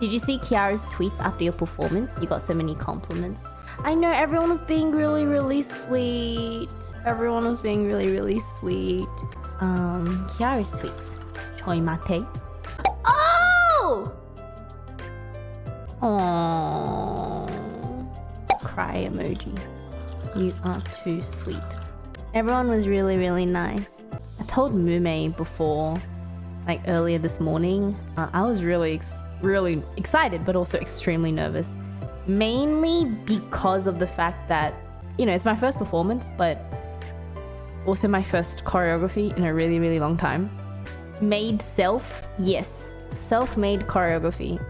Did you see Kiara's tweets after your performance? You got so many compliments. I know everyone was being really, really sweet. Everyone was being really, really sweet. Um, Kiara's tweets. Choi mate. Oh! Aww. Cry emoji. You are too sweet. Everyone was really, really nice. I told Mumei before, like earlier this morning, uh, I was really, really excited, but also extremely nervous. Mainly because of the fact that, you know, it's my first performance, but also my first choreography in a really, really long time. Made self, yes. Self-made choreography.